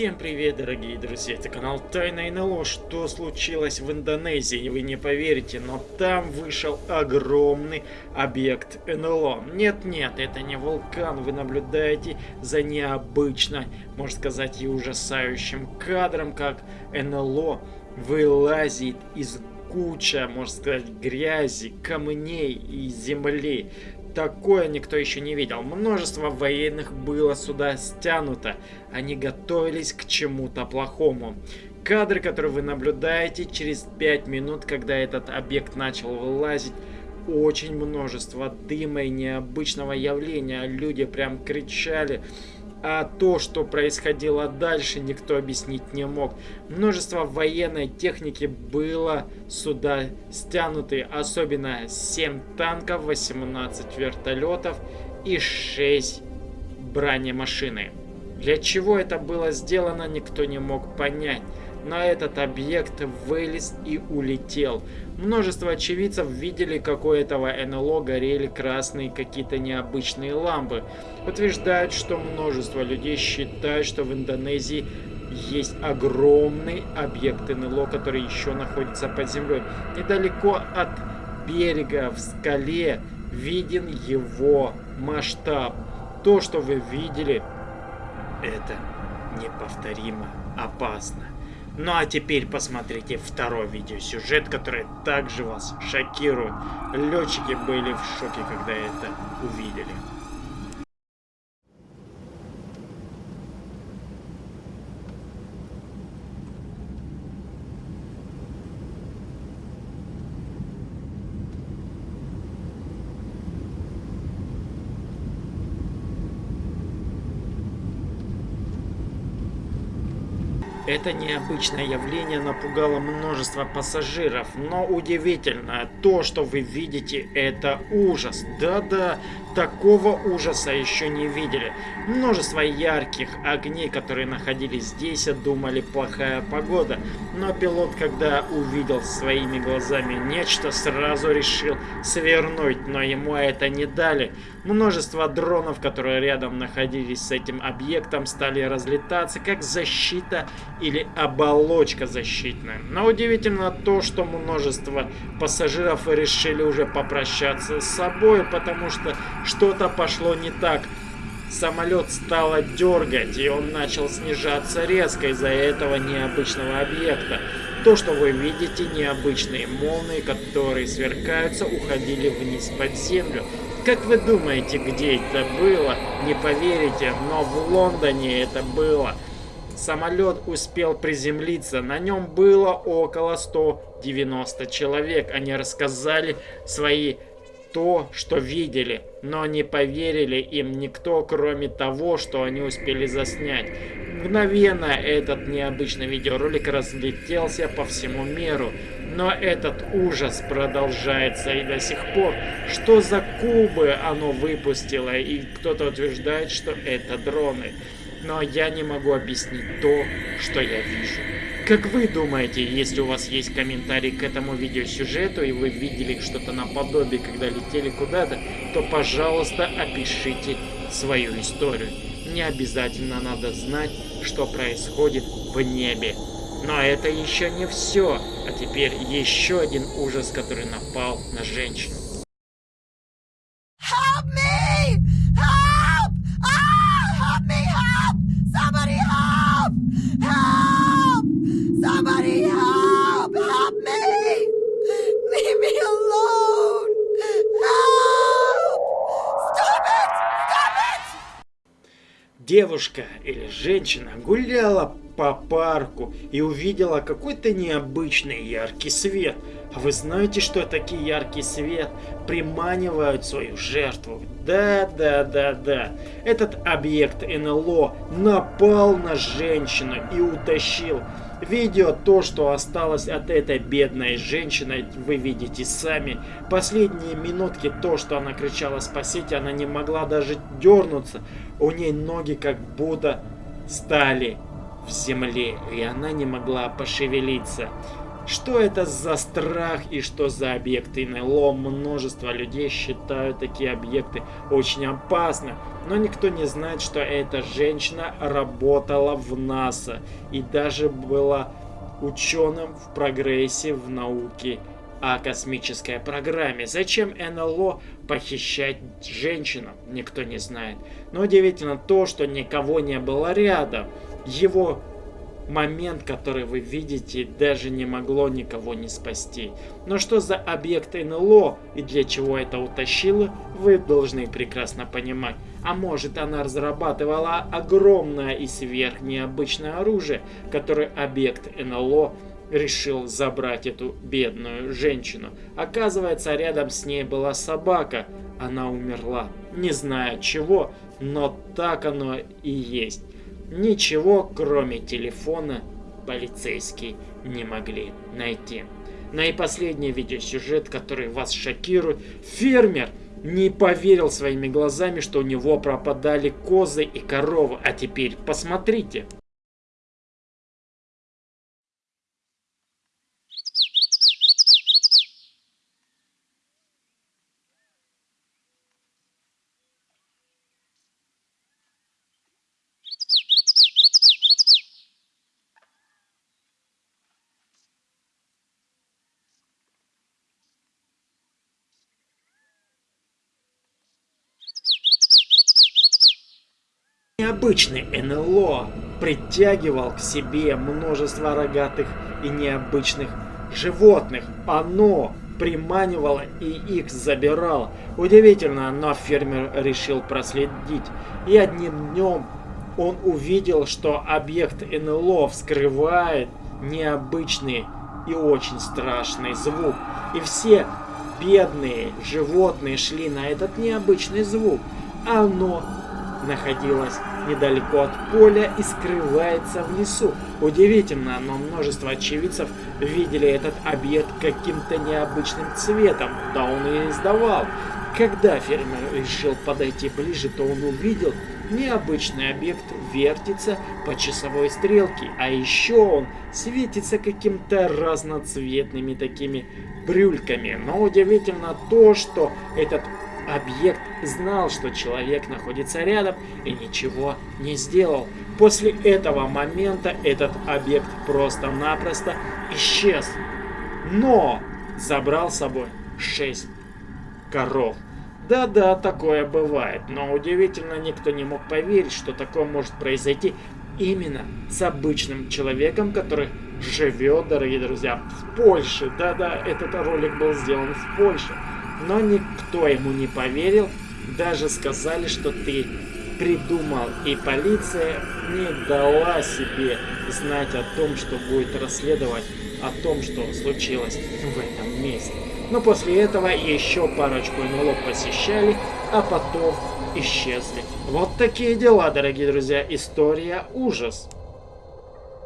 Всем привет, дорогие друзья, это канал Тайна НЛО. Что случилось в Индонезии, вы не поверите, но там вышел огромный объект НЛО. Нет-нет, это не вулкан, вы наблюдаете за необычно, можно сказать, и ужасающим кадром, как НЛО вылазит из куча, можно сказать, грязи, камней и земли. Такое никто еще не видел. Множество военных было сюда стянуто. Они готовились к чему-то плохому. Кадры, которые вы наблюдаете через 5 минут, когда этот объект начал вылазить, очень множество дыма и необычного явления. Люди прям кричали. А то, что происходило дальше, никто объяснить не мог. Множество военной техники было сюда стянуты, особенно 7 танков, 18 вертолетов и 6 бронемашины. Для чего это было сделано, никто не мог понять. На этот объект вылез и улетел. Множество очевидцев видели, как у этого НЛО горели красные какие-то необычные лампы. Утверждают, что множество людей считают, что в Индонезии есть огромный объект НЛО, который еще находится под землей. Недалеко от берега в скале виден его масштаб. То, что вы видели, это неповторимо опасно. Ну а теперь посмотрите второй видеосюжет, который также вас шокирует. Летчики были в шоке, когда это увидели. Это необычное явление напугало множество пассажиров, но удивительно, то, что вы видите, это ужас. Да-да, такого ужаса еще не видели. Множество ярких огней, которые находились здесь, думали плохая погода. Но пилот, когда увидел своими глазами нечто, сразу решил свернуть, но ему это не дали. Множество дронов, которые рядом находились с этим объектом, стали разлетаться как защита или оболочка защитная. Но удивительно то, что множество пассажиров решили уже попрощаться с собой, потому что что-то пошло не так. Самолет стало дергать, и он начал снижаться резко из-за этого необычного объекта. То, что вы видите, необычные молнии, которые сверкаются, уходили вниз под землю. Как вы думаете, где это было? Не поверите, но в Лондоне это было. Самолет успел приземлиться, на нем было около 190 человек. Они рассказали свои то, что видели, но не поверили им никто, кроме того, что они успели заснять. Мгновенно этот необычный видеоролик разлетелся по всему миру. Но этот ужас продолжается и до сих пор. Что за кубы оно выпустило? И кто-то утверждает, что это дроны. Но я не могу объяснить то, что я вижу. Как вы думаете, если у вас есть комментарий к этому видеосюжету, и вы видели что-то наподобие, когда летели куда-то, то, пожалуйста, опишите свою историю. Не обязательно надо знать, что происходит в небе. Но это еще не все. А теперь еще один ужас, который напал на женщину. Девушка или женщина гуляла по парку и увидела какой-то необычный яркий свет. А вы знаете, что такие яркий свет приманивают свою жертву? Да, да, да, да. Этот объект НЛО напал на женщину и утащил. Видео то, что осталось от этой бедной женщины, вы видите сами. Последние минутки то, что она кричала «спасите», она не могла даже дернуться. У ней ноги как будто стали в земле, и она не могла пошевелиться. Что это за страх и что за объекты НЛО? Множество людей считают такие объекты очень опасны. Но никто не знает, что эта женщина работала в НАСА и даже была ученым в прогрессе в науке о космической программе. Зачем НЛО похищать женщину, никто не знает. Но удивительно то, что никого не было рядом. Его момент, который вы видите, даже не могло никого не спасти. Но что за объект НЛО и для чего это утащило, вы должны прекрасно понимать. А может она разрабатывала огромное и сверхнеобычное оружие, которое объект НЛО решил забрать эту бедную женщину. Оказывается, рядом с ней была собака. Она умерла. Не знаю чего, но так оно и есть. Ничего, кроме телефона, полицейские не могли найти. Ну и последний видеосюжет, который вас шокирует. Фермер не поверил своими глазами, что у него пропадали козы и коровы. А теперь посмотрите. Необычный НЛО притягивал к себе множество рогатых и необычных животных. Оно приманивало и их забирало. Удивительно, но фермер решил проследить. И одним днем он увидел, что объект НЛО вскрывает необычный и очень страшный звук. И все бедные животные шли на этот необычный звук. Оно находилось недалеко от поля и скрывается в лесу. Удивительно, но множество очевидцев видели этот объект каким-то необычным цветом, да он и издавал. Когда фермер решил подойти ближе, то он увидел, необычный объект вертится по часовой стрелке, а еще он светится каким-то разноцветными такими брюльками. Но удивительно то, что этот Объект знал, что человек находится рядом и ничего не сделал. После этого момента этот объект просто-напросто исчез. Но забрал с собой 6 коров. Да-да, такое бывает, но удивительно никто не мог поверить, что такое может произойти именно с обычным человеком, который живет, дорогие друзья, в Польше. Да-да, этот ролик был сделан в Польше. Но никто ему не поверил, даже сказали, что ты придумал, и полиция не дала себе знать о том, что будет расследовать о том, что случилось в этом месте. Но после этого еще парочку НЛО посещали, а потом исчезли. Вот такие дела, дорогие друзья. История ужас.